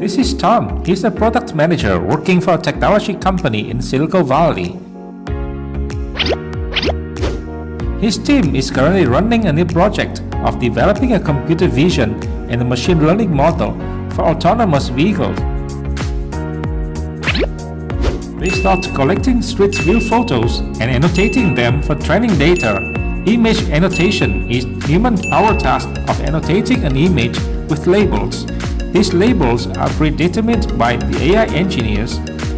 This is Tom. He's a product manager working for a technology company in Silicon Valley. His team is currently running a new project of developing a computer vision and a machine learning model for autonomous vehicles. They start collecting street view photos and annotating them for training data. Image annotation is human power task of annotating an image with labels. These labels are predetermined by the AI engineers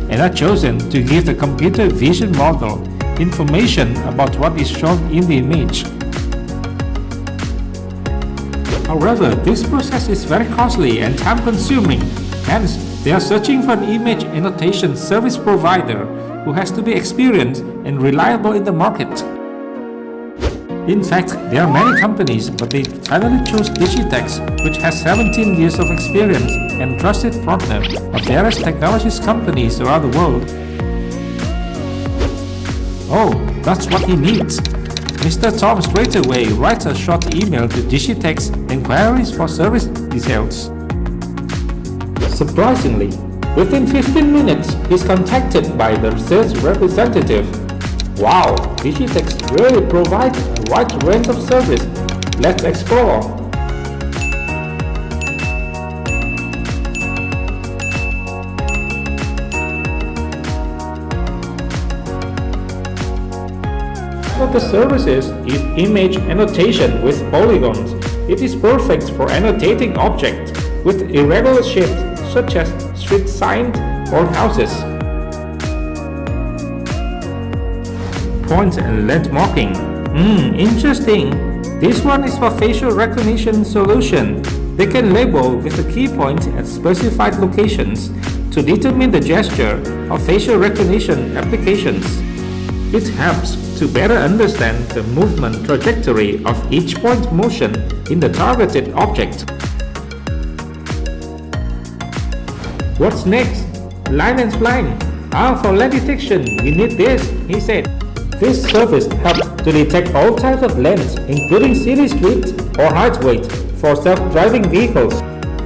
and are chosen to give the computer vision model information about what is shown in the image. However, this process is very costly and time-consuming, hence they are searching for an image annotation service provider who has to be experienced and reliable in the market. In fact, there are many companies, but they finally chose Digitex, which has 17 years of experience and trusted partner of various technologies companies around the world Oh, that's what he needs. Mr. Tom straightaway writes a short email to Digitex inquiries for service details. Surprisingly, within 15 minutes, he's contacted by the sales representative. Wow, Digitex really provides a wide range of service. Let's explore. of the services is image annotation with polygons. It is perfect for annotating objects with irregular shapes such as street signs or houses. Point and landmarking. Hmm, interesting. This one is for facial recognition solution. They can label with a key point at specified locations to determine the gesture of facial recognition applications. It helps to better understand the movement trajectory of each point motion in the targeted object. What's next? Line and spline. Ah, for lane detection, we need this, he said. This service helps to detect all types of lanes, including city streets or highways for self-driving vehicles.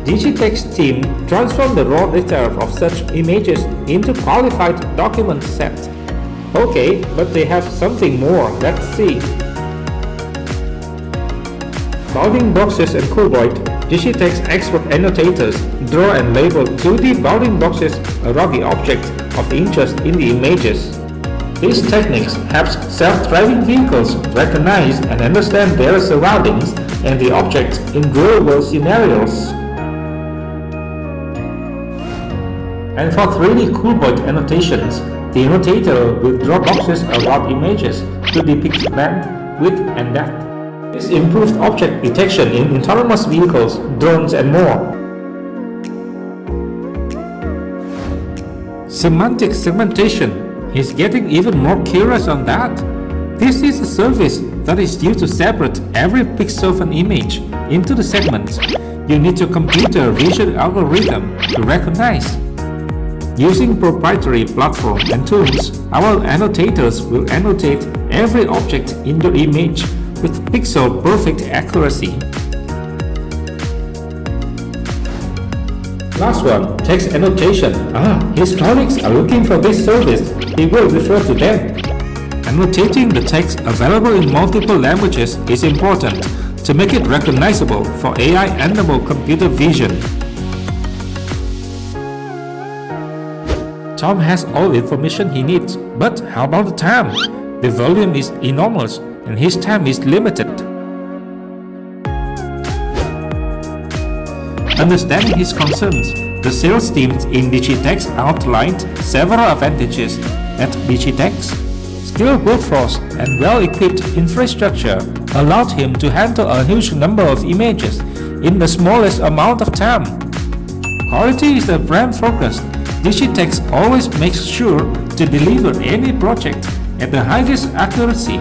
Digitex team transformed the raw data of such images into qualified document sets Okay, but they have something more. Let's see. Bounding boxes and cuboid, Digitex expert annotators draw and label 2D bounding boxes a rugged objects of interest in the images. These techniques help self-driving vehicles recognize and understand their surroundings and the objects in real-world scenarios. And for 3D cuboid annotations, the annotator will draw boxes around images to depict length, width, and depth. This improved object detection in autonomous vehicles, drones, and more. Semantic segmentation. He's getting even more curious on that. This is a service that is used to separate every pixel of an image into the segments. You need a computer vision algorithm to recognize Using proprietary platform and tools, our annotators will annotate every object in your image with pixel-perfect accuracy. Last one, text annotation. Ah, his colleagues are looking for this service. He will refer to them. Annotating the text available in multiple languages is important to make it recognizable for AI-enabled computer vision. Tom has all the information he needs, but how about the time? The volume is enormous and his time is limited. Understanding his concerns, the sales team in Digitex outlined several advantages at Digitex. Skilled workforce and well-equipped infrastructure allowed him to handle a huge number of images in the smallest amount of time. Quality is a brand focus Digitex always makes sure to deliver any project at the highest accuracy.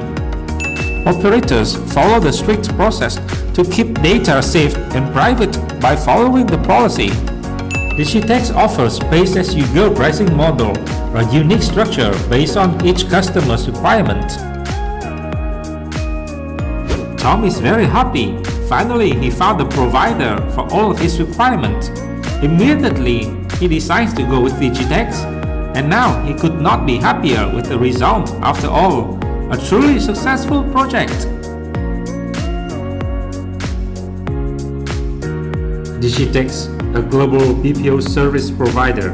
Operators follow the strict process to keep data safe and private by following the policy. Digitex offers pay-as-you-go pricing model, a unique structure based on each customer's requirement. Tom is very happy. Finally, he found a provider for all of his requirements. Immediately, he decides to go with Digitex, and now he could not be happier with the result after all, a truly successful project. Digitex, a global BPO service provider,